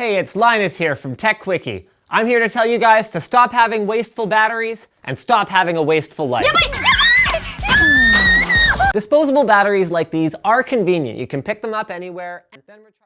Hey, it's Linus here from TechQuickie. I'm here to tell you guys to stop having wasteful batteries and stop having a wasteful life. Disposable batteries like these are convenient. You can pick them up anywhere and then recharge